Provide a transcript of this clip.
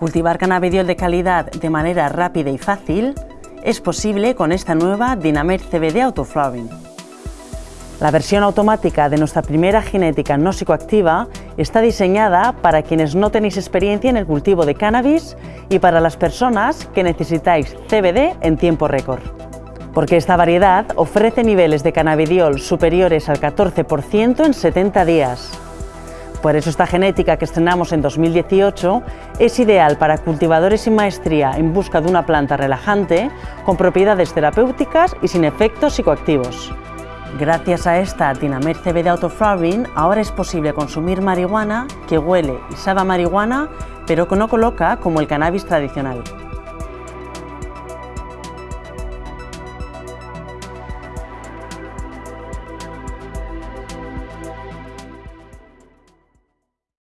Cultivar cannabidiol de calidad de manera rápida y fácil es posible con esta nueva Dynamer CBD Autoflowering. La versión automática de nuestra primera genética no psicoactiva está diseñada para quienes no tenéis experiencia en el cultivo de cannabis y para las personas que necesitáis CBD en tiempo récord. Porque esta variedad ofrece niveles de cannabidiol superiores al 14% en 70 días. Por eso esta genética que estrenamos en 2018 es ideal para cultivadores sin maestría en busca de una planta relajante con propiedades terapéuticas y sin efectos psicoactivos. Gracias a esta Dinamer CBD Autoflowering, ahora es posible consumir marihuana que huele y sabe a marihuana, pero que no coloca como el cannabis tradicional.